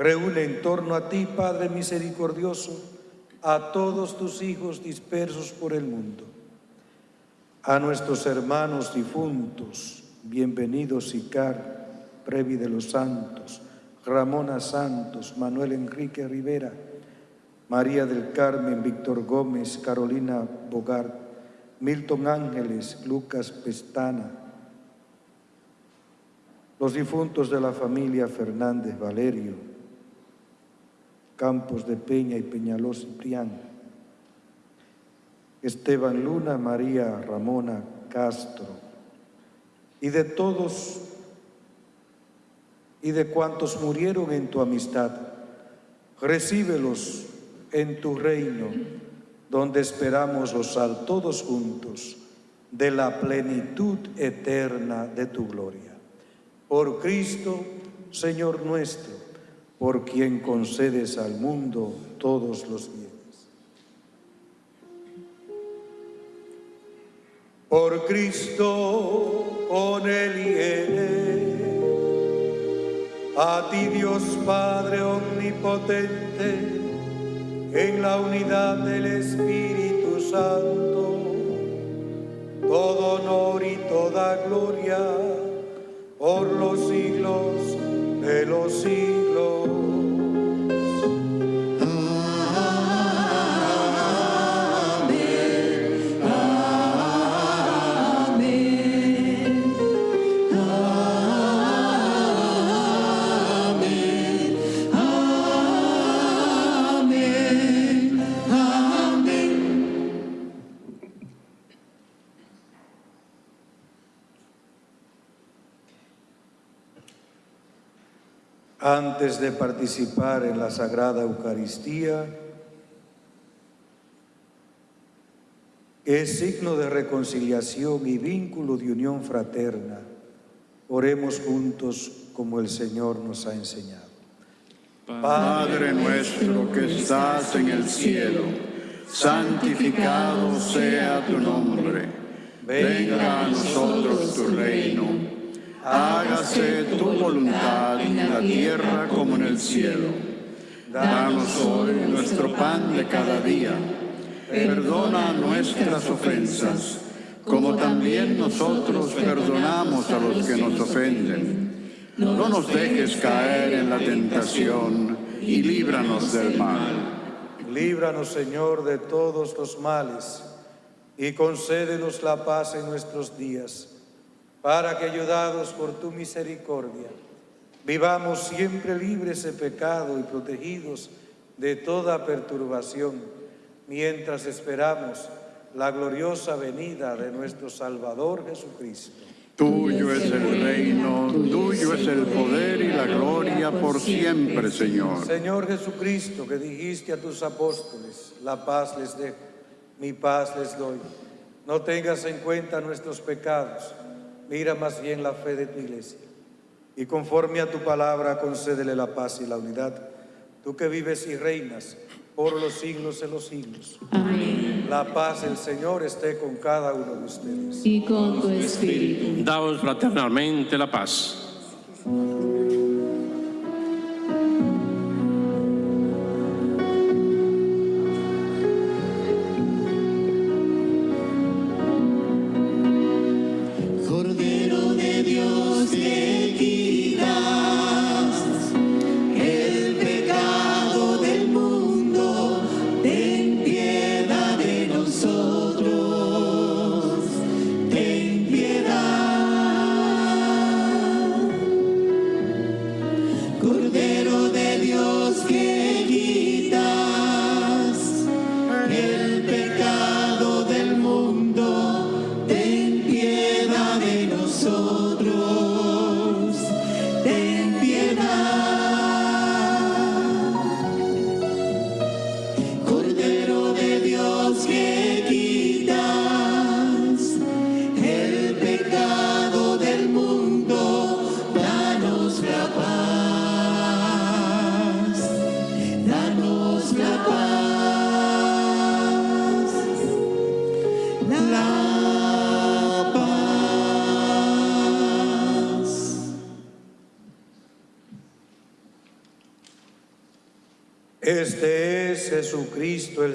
Reúne en torno a ti, Padre misericordioso, a todos tus hijos dispersos por el mundo, a nuestros hermanos difuntos, bienvenidos Icar, Previ de los Santos, Ramona Santos, Manuel Enrique Rivera, María del Carmen, Víctor Gómez, Carolina Bogart, Milton Ángeles, Lucas Pestana, los difuntos de la familia Fernández Valerio, Campos de Peña y Peñaló Ciprián, Esteban Luna, María Ramona Castro, y de todos y de cuantos murieron en tu amistad, recíbelos en tu reino, donde esperamos gozar todos juntos de la plenitud eterna de tu gloria. Por Cristo, Señor nuestro, por quien concedes al mundo todos los bienes. Por Cristo, con él y él, a ti Dios Padre Omnipotente, en la unidad del Espíritu Santo, todo honor y toda gloria por los siglos de los siglos. De participar en la Sagrada Eucaristía, que es signo de reconciliación y vínculo de unión fraterna, oremos juntos como el Señor nos ha enseñado. Padre nuestro que estás en el cielo, santificado sea tu nombre. Venga a nosotros tu reino hágase tu voluntad en la tierra como en el cielo. Danos hoy nuestro pan de cada día. Perdona nuestras ofensas, como también nosotros perdonamos a los que nos ofenden. No nos dejes caer en la tentación y líbranos del mal. Líbranos, Señor, de todos los males y concédenos la paz en nuestros días para que ayudados por tu misericordia, vivamos siempre libres de pecado y protegidos de toda perturbación, mientras esperamos la gloriosa venida de nuestro Salvador Jesucristo. Tuyo es el reino, tuyo es el poder y la gloria por siempre, Señor. Señor Jesucristo, que dijiste a tus apóstoles, la paz les dejo, mi paz les doy. No tengas en cuenta nuestros pecados, mira más bien la fe de tu iglesia y conforme a tu palabra concédele la paz y la unidad, tú que vives y reinas por los siglos de los siglos. Amén. La paz del Señor esté con cada uno de ustedes. Y con tu espíritu. Daos fraternalmente la paz.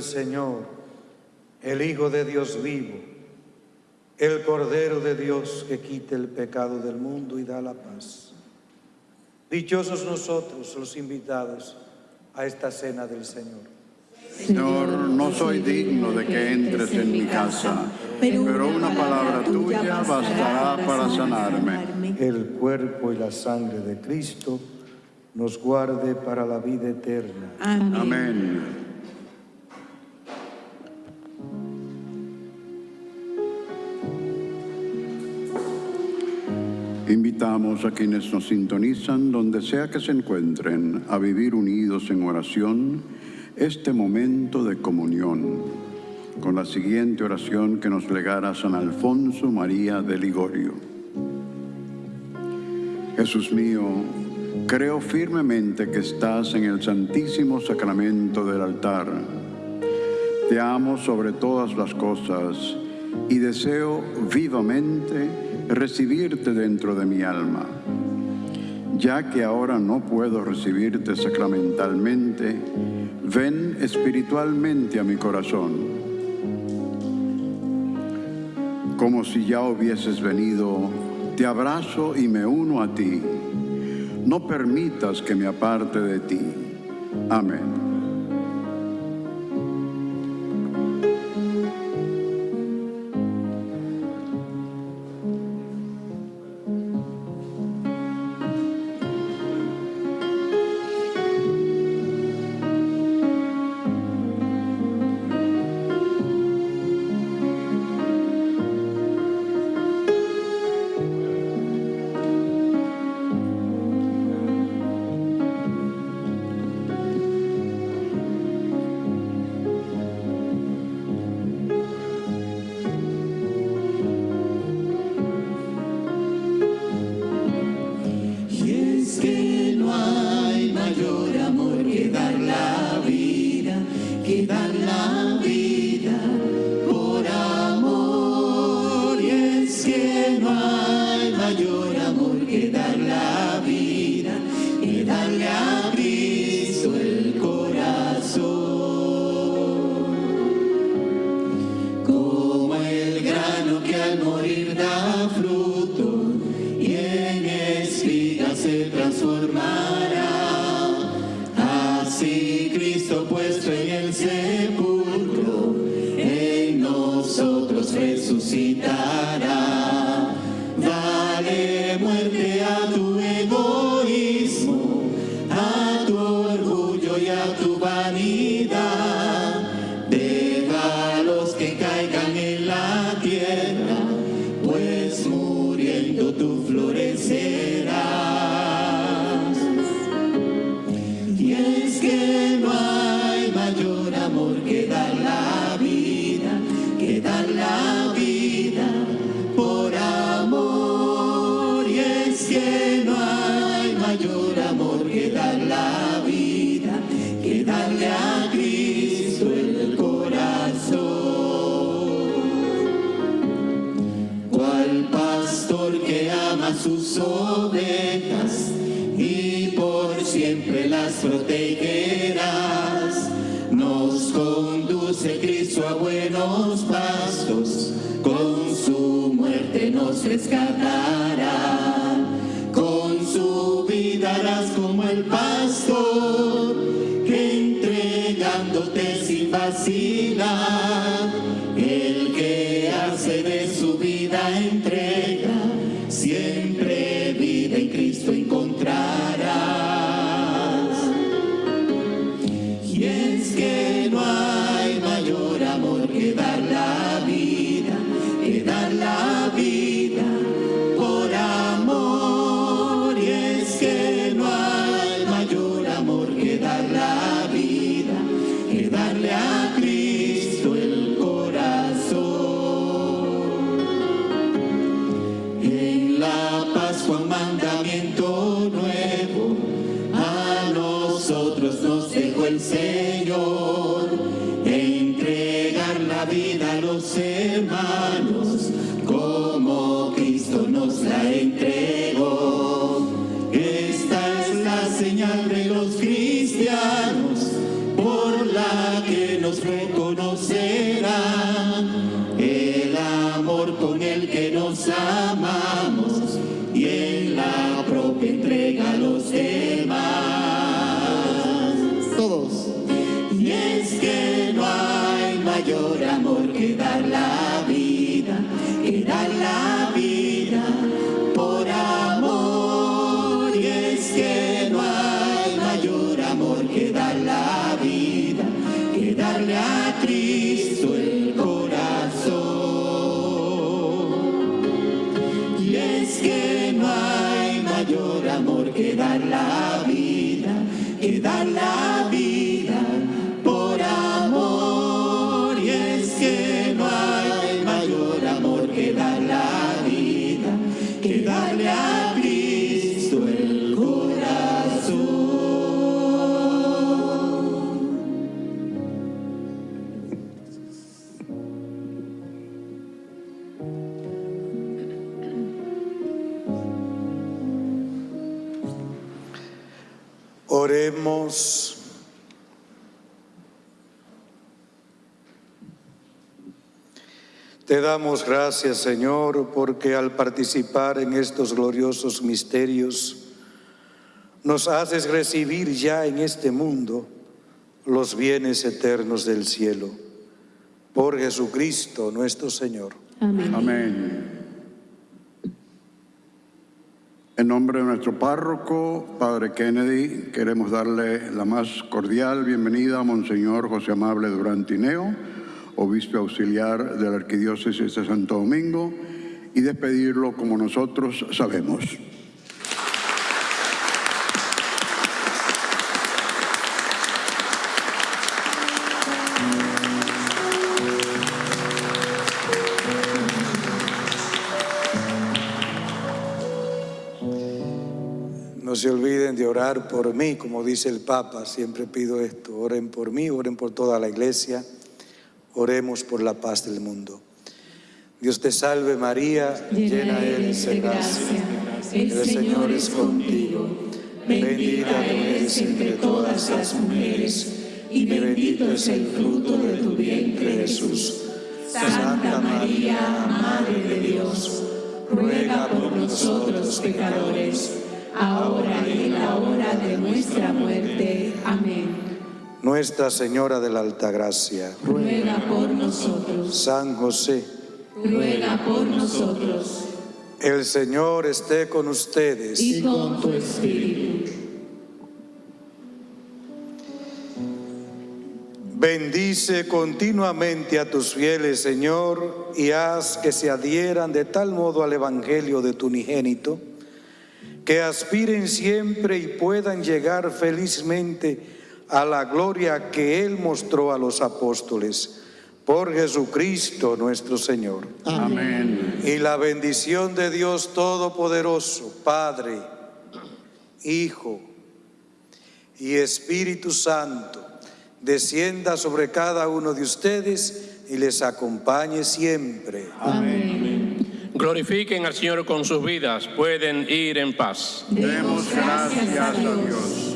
Señor, el Hijo de Dios vivo, el Cordero de Dios que quita el pecado del mundo y da la paz. Dichosos nosotros los invitados a esta cena del Señor. Señor, no soy digno de que entres en mi casa, pero una palabra tuya bastará para sanarme. El cuerpo y la sangre de Cristo nos guarde para la vida eterna. Amén. Invitamos a quienes nos sintonizan, donde sea que se encuentren, a vivir unidos en oración este momento de comunión, con la siguiente oración que nos legara San Alfonso María de Ligorio. Jesús mío, creo firmemente que estás en el santísimo sacramento del altar. Te amo sobre todas las cosas y deseo vivamente recibirte dentro de mi alma. Ya que ahora no puedo recibirte sacramentalmente, ven espiritualmente a mi corazón. Como si ya hubieses venido, te abrazo y me uno a ti. No permitas que me aparte de ti. Amén. Pastor, que entregándote sin vacilar, la que nos reconocerán el amor con el que nos amamos damos gracias, Señor, porque al participar en estos gloriosos misterios, nos haces recibir ya en este mundo los bienes eternos del cielo. Por Jesucristo nuestro Señor. Amén. Amén. En nombre de nuestro párroco, Padre Kennedy, queremos darle la más cordial bienvenida a Monseñor José Amable Durán Tineo, obispo auxiliar de la Arquidiócesis de Santo Domingo, y despedirlo como nosotros sabemos. No se olviden de orar por mí, como dice el Papa, siempre pido esto, oren por mí, oren por toda la iglesia, oremos por la paz del mundo. Dios te salve María, llena eres de gracia, el Señor es contigo, bendita tú eres entre todas las mujeres, y bendito es el fruto de tu vientre Jesús. Santa María, Madre de Dios, ruega por nosotros pecadores, ahora y en la hora de nuestra muerte. Amén. Nuestra Señora de la Altagracia, Ruega por nosotros, San José, ruega por nosotros, el Señor esté con ustedes. y con tu espíritu. Bendice continuamente a tus fieles, Señor, y haz que se adhieran de tal modo al Evangelio de tu unigénito, que aspiren siempre y puedan llegar felizmente a la gloria que Él mostró a los apóstoles. Por Jesucristo nuestro Señor. Amén. Y la bendición de Dios Todopoderoso, Padre, Hijo y Espíritu Santo, descienda sobre cada uno de ustedes y les acompañe siempre. Glorifiquen al Señor con sus vidas, pueden ir en paz. Demos gracias a Dios.